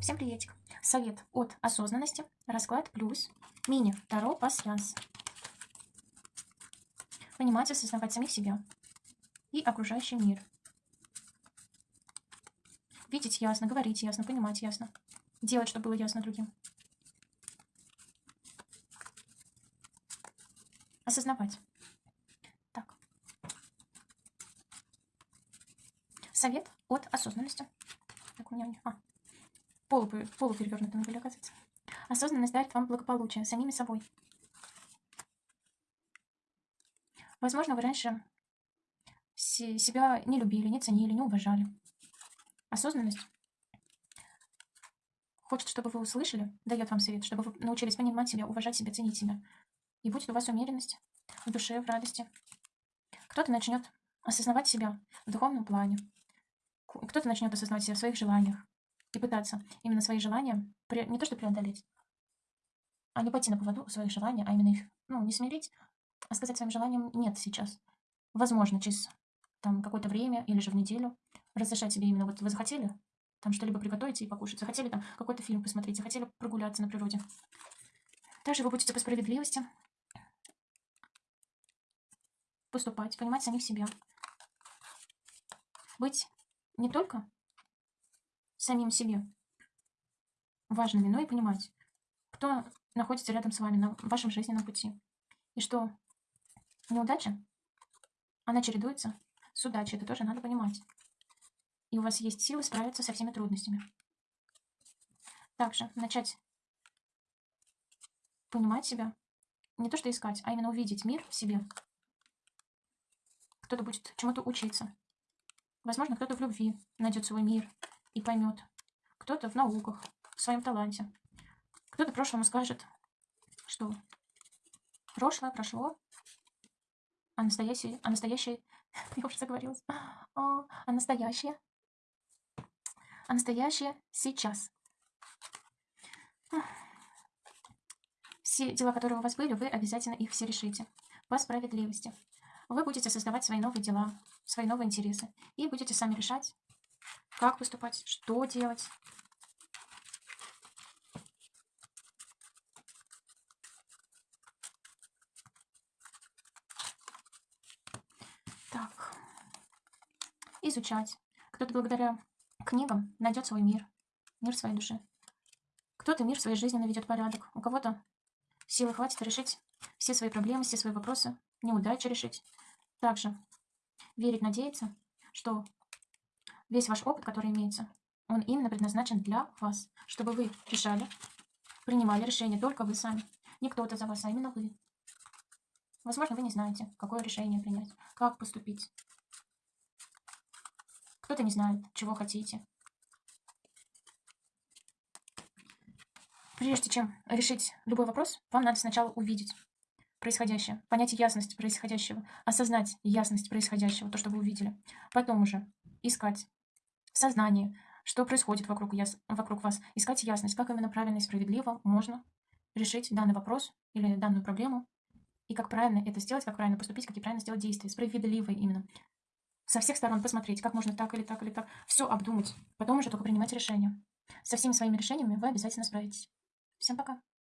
Всем приветик. Совет от осознанности, расклад плюс, мини, Таро, пасьянс. Понимать, осознавать самих себя и окружающий мир. Видеть ясно, говорить ясно, понимать ясно. Делать, чтобы было ясно другим. Осознавать. Так. Совет от осознанности. Так, у меня... А, полу, полуперевернутым были, оказывается. Осознанность дарит вам благополучие самими собой. Возможно, вы раньше себя не любили, не ценили, не уважали. Осознанность хочет, чтобы вы услышали, дает вам совет, чтобы вы научились понимать себя, уважать себя, ценить себя. И будет у вас умеренность в душе, в радости. Кто-то начнет осознавать себя в духовном плане. Кто-то начнет осознавать себя в своих желаниях и пытаться именно свои желания не то что преодолеть, а не пойти на поводу своих желаний, а именно их, ну, не смирить, а сказать своим желаниям «нет» сейчас. Возможно, через там какое-то время или же в неделю разрешать себе именно вот вы захотели там что-либо приготовить и покушать, захотели там какой-то фильм посмотреть, захотели прогуляться на природе. Также вы будете по справедливости поступать, понимать самих себя. Быть не только самим себе важными, но и понимать, кто находится рядом с вами на вашем жизненном пути. И что неудача, она чередуется с удачей, это тоже надо понимать. И у вас есть силы справиться со всеми трудностями. Также начать понимать себя, не то что искать, а именно увидеть мир в себе. Кто-то будет чему-то учиться. Возможно, кто-то в любви найдет свой мир, и поймет. Кто-то в науках, в своем таланте. Кто-то прошлому скажет, что прошлое прошло, а настоящее, а настоящее, я уже заговорилась, а, а настоящее, а настоящее сейчас. Все дела, которые у вас были, вы обязательно их все решите по справедливости. Вы будете создавать свои новые дела, свои новые интересы и будете сами решать, как поступать, что делать. Так. Изучать. Кто-то благодаря книгам найдет свой мир, мир своей души. Кто-то мир своей жизни наведет порядок. У кого-то силы хватит решить все свои проблемы, все свои вопросы, неудачи решить. Также верить, надеяться, что Весь ваш опыт, который имеется, он именно предназначен для вас, чтобы вы решали, принимали решение только вы сами. Не кто-то за вас, а именно вы. Возможно, вы не знаете, какое решение принять, как поступить. Кто-то не знает, чего хотите. Прежде чем решить любой вопрос, вам надо сначала увидеть происходящее, понять ясность происходящего, осознать ясность происходящего, то, что вы увидели. Потом уже искать сознании, что происходит вокруг, яс... вокруг вас, искать ясность, как именно правильно и справедливо можно решить данный вопрос или данную проблему, и как правильно это сделать, как правильно поступить, какие правильно сделать действия, справедливые именно. Со всех сторон посмотреть, как можно так или так или так, все обдумать, потом уже только принимать решения. Со всеми своими решениями вы обязательно справитесь. Всем пока!